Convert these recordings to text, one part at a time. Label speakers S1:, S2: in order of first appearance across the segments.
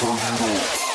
S1: turn it off.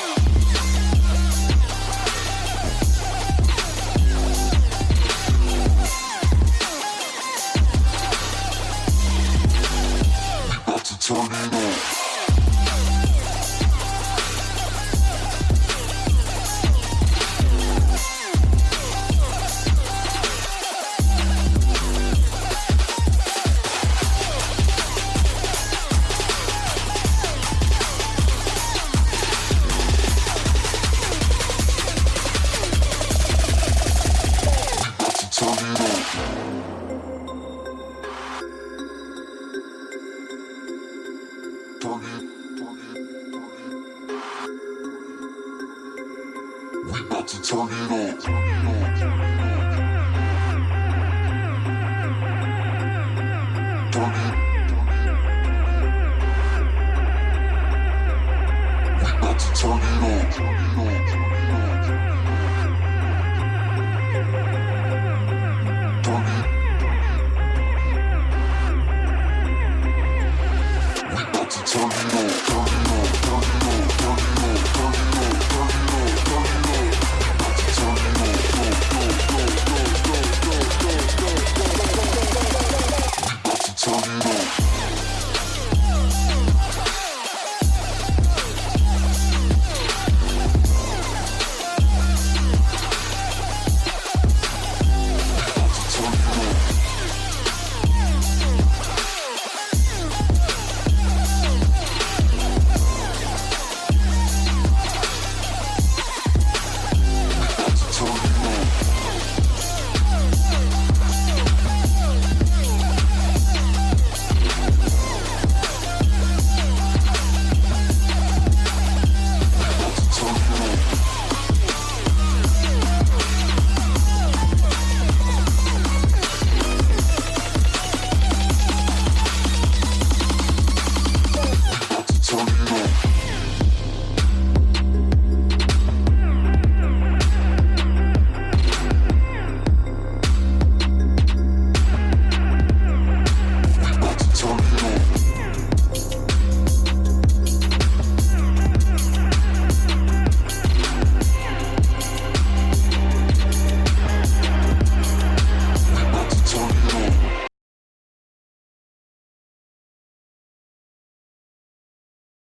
S1: We about to turn it up. Turn it up. turn it on, turn it on.